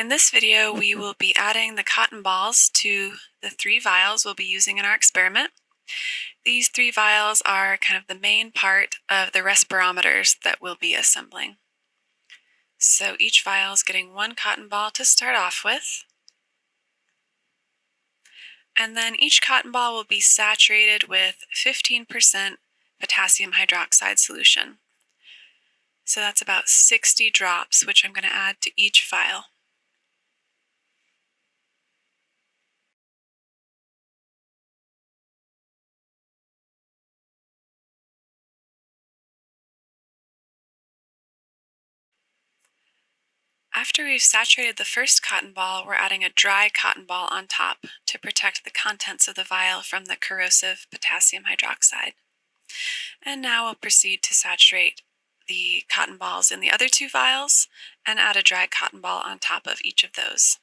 In this video, we will be adding the cotton balls to the three vials we'll be using in our experiment. These three vials are kind of the main part of the respirometers that we'll be assembling. So each vial is getting one cotton ball to start off with. And then each cotton ball will be saturated with 15% potassium hydroxide solution. So that's about 60 drops, which I'm going to add to each vial. After we've saturated the first cotton ball, we're adding a dry cotton ball on top to protect the contents of the vial from the corrosive potassium hydroxide. And now we'll proceed to saturate the cotton balls in the other two vials and add a dry cotton ball on top of each of those.